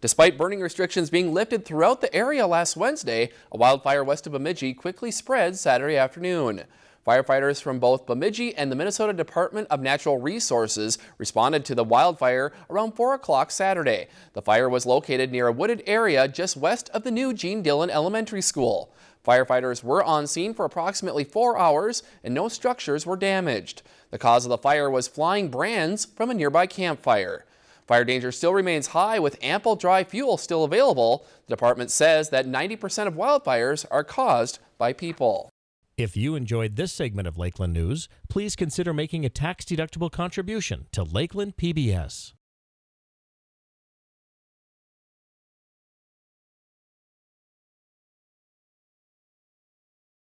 Despite burning restrictions being lifted throughout the area last Wednesday, a wildfire west of Bemidji quickly spread Saturday afternoon. Firefighters from both Bemidji and the Minnesota Department of Natural Resources responded to the wildfire around 4 o'clock Saturday. The fire was located near a wooded area just west of the new Gene Dillon Elementary School. Firefighters were on scene for approximately four hours and no structures were damaged. The cause of the fire was flying brands from a nearby campfire. Fire danger still remains high with ample dry fuel still available. The department says that 90% of wildfires are caused by people. If you enjoyed this segment of Lakeland News, please consider making a tax-deductible contribution to Lakeland PBS.